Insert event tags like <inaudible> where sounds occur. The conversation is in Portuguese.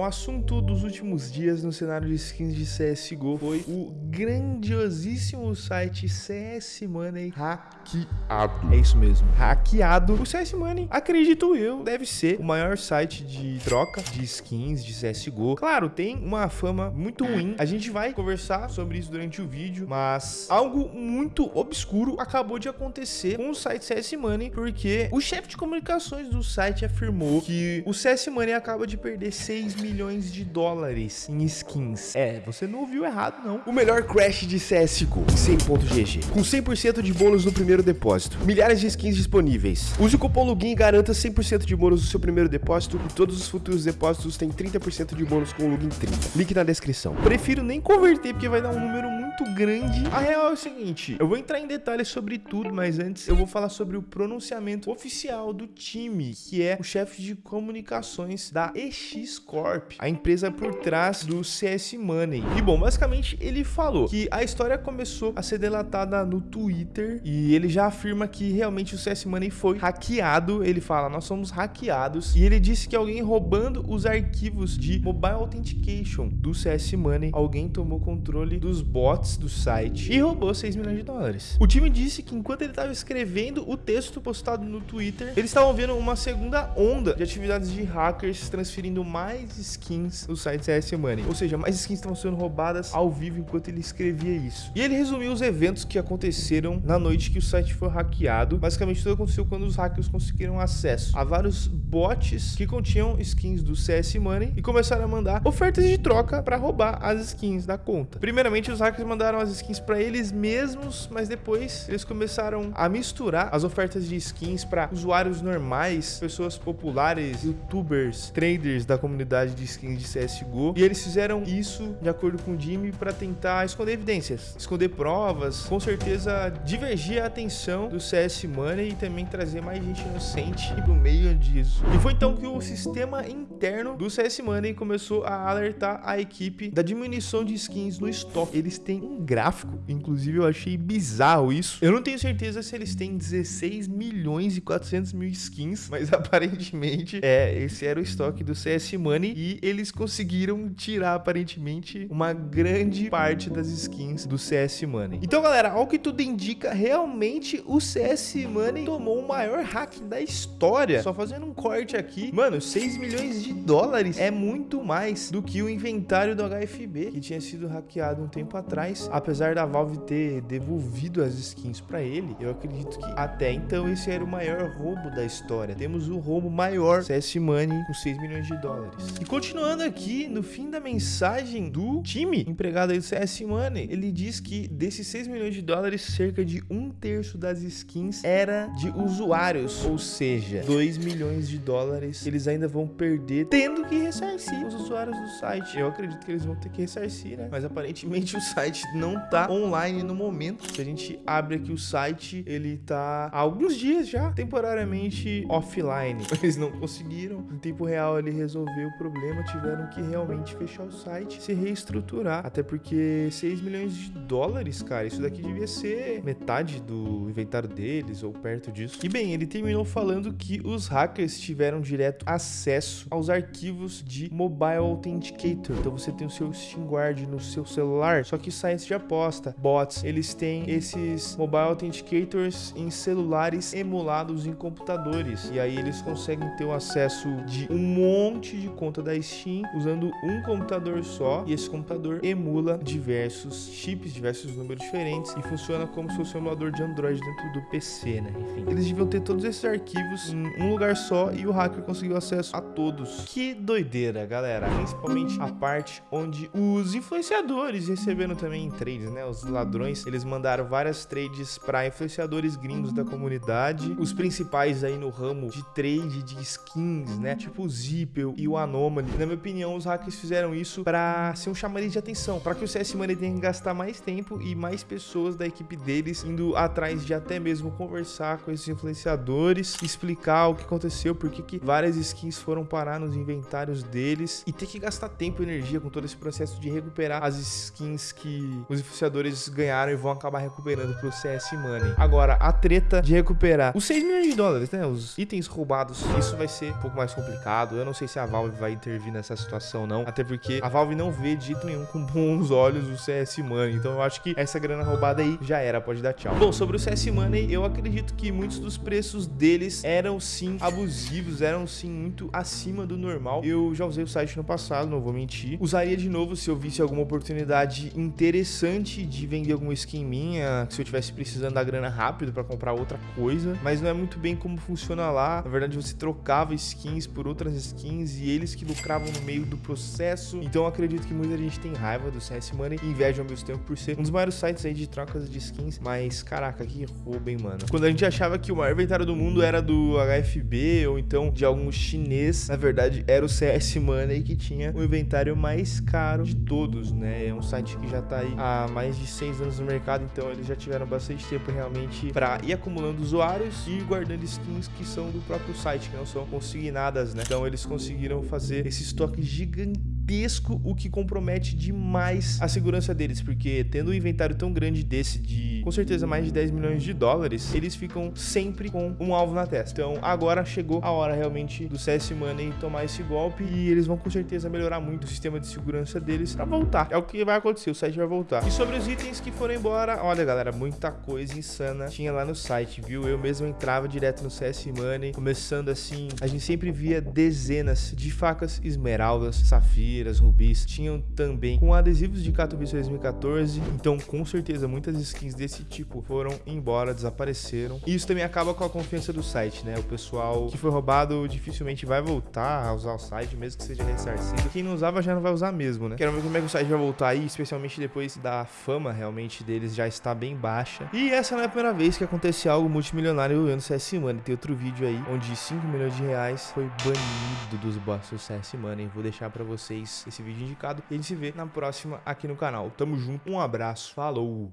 O assunto dos últimos dias no cenário de skins de CSGO foi o grandiosíssimo site CS Money hackeado. É isso mesmo, hackeado. O CS Money, acredito eu, deve ser o maior site de troca de skins de CSGO. Claro, tem uma fama muito ruim. A gente vai conversar sobre isso durante o vídeo, mas algo muito obscuro acabou de acontecer com o site CS Money, porque o chefe de comunicações do site afirmou que o CS Money acaba de perder 6 mil milhões de dólares em skins. É, você não ouviu errado, não. O melhor crash de CSGO, 100.gg, com 100% de bônus no primeiro depósito. Milhares de skins disponíveis. Use o cupom LOGIN e garanta 100% de bônus no seu primeiro depósito e todos os futuros depósitos têm 30% de bônus com o LOGIN 30. Link na descrição. Prefiro nem converter porque vai dar um número muito grande. A real é o seguinte, eu vou entrar em detalhes sobre tudo, mas antes eu vou falar sobre o pronunciamento oficial do time, que é o chefe de comunicações da EX Corp a empresa por trás do CS Money. E bom, basicamente ele falou que a história começou a ser delatada no Twitter e ele já afirma que realmente o CS Money foi hackeado. Ele fala, nós somos hackeados. E ele disse que alguém roubando os arquivos de Mobile Authentication do CS Money, alguém tomou controle dos bots do site e roubou 6 milhões de dólares. O time disse que enquanto ele estava escrevendo o texto postado no Twitter, eles estavam vendo uma segunda onda de atividades de hackers transferindo mais skins no site CS Money. Ou seja, mais skins estavam sendo roubadas ao vivo enquanto ele escrevia isso. E ele resumiu os eventos que aconteceram na noite que o site foi hackeado. Basicamente, tudo aconteceu quando os hackers conseguiram acesso a vários bots que continham skins do CS Money e começaram a mandar ofertas de troca para roubar as skins da conta. Primeiramente, os hackers mandaram as skins para eles mesmos, mas depois eles começaram a misturar as ofertas de skins para usuários normais, pessoas populares, youtubers, traders da comunidade de skins de CSGO. E eles fizeram isso, de acordo com o Jimmy, para tentar esconder evidências, esconder provas, com certeza divergir a atenção do CS Money e também trazer mais gente inocente no meio disso. E foi então que o sistema interno do CS Money começou a alertar a equipe da diminuição de skins no estoque. Eles têm um gráfico, inclusive eu achei bizarro isso. Eu não tenho certeza se eles têm 16 milhões e 400 mil skins, <laughs> mas aparentemente é, esse era o estoque do CS Money e eles conseguiram tirar aparentemente uma grande parte das skins do CS Money. Então, galera, ao que tudo indica, realmente o CS Money tomou o maior hack da história. Só fazendo um corte aqui, mano, 6 milhões de dólares é muito mais do que o inventário do HFB, que tinha sido hackeado um tempo atrás. Apesar da Valve ter devolvido as skins para ele, eu acredito que até então esse era o maior roubo da história. Temos o roubo maior CS Money com 6 milhões de dólares. E continuando aqui, no fim da mensagem do time empregado aí do CS Money, ele diz que desses 6 milhões de dólares, cerca de um terço das skins era de usuários, ou seja, 2 milhões de dólares eles ainda vão perder, tendo que ressarcir os usuários do site. Eu acredito que eles vão ter que ressarcir, né? Mas aparentemente o site não tá online no momento. Se a gente abre aqui o site, ele tá há alguns dias já, temporariamente offline. <laughs> Eles não conseguiram, em tempo real, ele resolveu o problema tiveram que realmente fechar o site, se reestruturar. Até porque 6 milhões de dólares, cara, isso daqui devia ser metade do inventário deles ou perto disso. E bem, ele terminou falando que os hackers tiveram direto acesso aos arquivos de Mobile Authenticator. Então você tem o seu Steam Guard no seu celular, só que sites de aposta, bots, eles têm esses Mobile Authenticators em celulares emulados em computadores. E aí eles conseguem ter o acesso de um monte de conta da Steam usando um computador só e esse computador emula diversos chips, diversos números diferentes e funciona como se fosse um emulador de Android dentro do PC, né? Enfim, eles deviam ter todos esses arquivos em um lugar só e o hacker conseguiu acesso a todos. Que doideira, galera. Principalmente a parte onde os influenciadores receberam também trades, né? Os ladrões, eles mandaram várias trades para influenciadores gringos da comunidade, os principais aí no ramo de trade de skins, né? Tipo o Zippel e o Anomaly na minha opinião, os hackers fizeram isso para ser um chamariz de atenção, para que o CS Money tenha que gastar mais tempo e mais pessoas da equipe deles indo atrás de até mesmo conversar com esses influenciadores, explicar o que aconteceu, por que várias skins foram parar nos inventários deles e ter que gastar tempo e energia com todo esse processo de recuperar as skins que os influenciadores ganharam e vão acabar recuperando pro CS Money. Agora, a treta de recuperar os 6 milhões de dólares, né, os itens roubados, isso vai ser um pouco mais complicado. Eu não sei se a Valve vai intervir nessa situação, não. Até porque a Valve não vê de jeito nenhum com bons olhos o CS Money. Então eu acho que essa grana roubada aí já era, pode dar tchau. Bom, sobre o CS Money, eu acredito que muitos dos preços deles eram sim abusivos, eram sim muito acima do normal. Eu já usei o site no passado, não vou mentir. Usaria de novo se eu visse alguma oportunidade interessante de vender alguma skin minha, se eu tivesse precisando da grana rápido para comprar outra coisa, mas não é muito bem como funciona lá. Na verdade, você trocava skins por outras skins e eles que lucravam no meio do processo. Então acredito que muita gente tem raiva do CS Money e inveja ao mesmo tempo por ser um dos maiores sites aí de trocas de skins, mas caraca, que roubo, hein, mano. Quando a gente achava que o maior inventário do mundo era do HFB ou então de algum chinês, na verdade era o CS Money que tinha o inventário mais caro de todos, né? É um site que já tá aí há mais de seis anos no mercado, então eles já tiveram bastante tempo realmente para ir acumulando usuários e guardando skins que são do próprio site, que não são consignadas, né? Então eles conseguiram fazer esse estoque gigantesco gigantesco, o que compromete demais a segurança deles, porque tendo um inventário tão grande desse de, com certeza, mais de 10 milhões de dólares, eles ficam sempre com um alvo na testa. Então, agora chegou a hora realmente do CS Money tomar esse golpe e eles vão com certeza melhorar muito o sistema de segurança deles para voltar. É o que vai acontecer, o site vai voltar. E sobre os itens que foram embora, olha, galera, muita coisa insana tinha lá no site, viu? Eu mesmo entrava direto no CS Money, começando assim, a gente sempre via dezenas de facas esmeraldas, safiras, rubis, tinham também com adesivos de Katowice 2014, então com certeza muitas skins desse tipo foram embora, desapareceram. E isso também acaba com a confiança do site, né? O pessoal que foi roubado dificilmente vai voltar a usar o site, mesmo que seja ressarcido. Quem não usava já não vai usar mesmo, né? Quero ver como é que o site vai voltar aí, especialmente depois da fama realmente deles já está bem baixa. E essa não é a primeira vez que acontece algo multimilionário no CS Money. Tem outro vídeo aí onde 5 milhões de reais foi banido dos bots do CS Money. Vou deixar pra vocês esse vídeo indicado. E a gente se vê na próxima aqui no canal. Tamo junto, um abraço, falou!